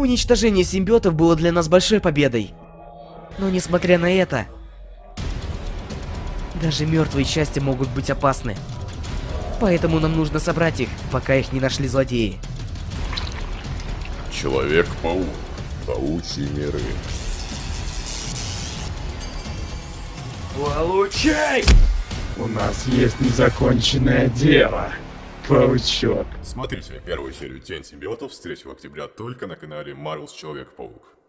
Уничтожение симбиотов было для нас большой победой. Но несмотря на это, даже мертвые части могут быть опасны. Поэтому нам нужно собрать их, пока их не нашли злодеи. Человек-паук. Паучьи миры. Получай! У нас есть незаконченное дело, паучок. Смотрите первую серию Тень симбиотов с 3 октября только на канале Marvel's Человек-паук.